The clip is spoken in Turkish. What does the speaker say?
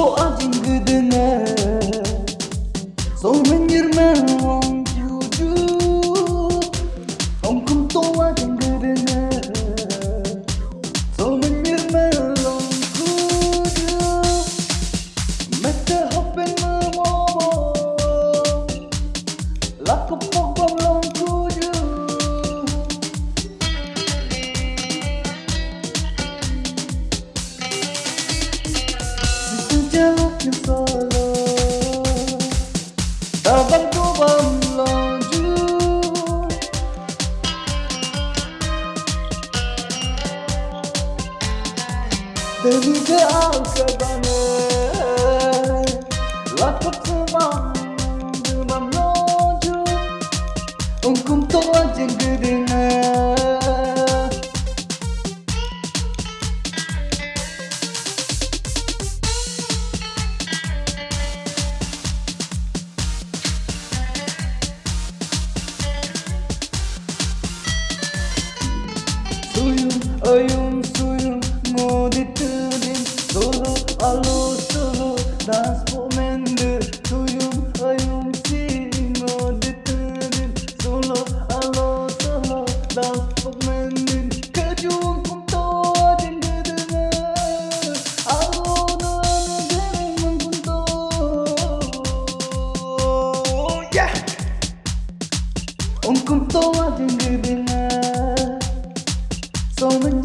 So I didn't good Sejaluknya solo alkabane Lakop semang Demam melaju Ungkum toa jenggedena Suyum Oyun suyum mudi tüdin Dolu alu sulu Das pomendir Tuyum oyun sin mudi tüdin Sulu alu sulu Das pomendir Kajun kum toadin gıdına Alu duanı derim kum to Yeah! Um kum toadin gıdına Sonun